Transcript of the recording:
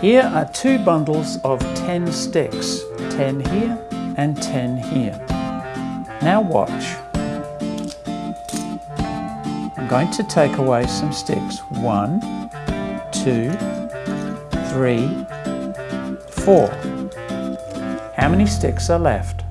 Here are two bundles of 10 sticks, 10 here and 10 here. Now watch. I'm going to take away some sticks. One, two, three, four. How many sticks are left?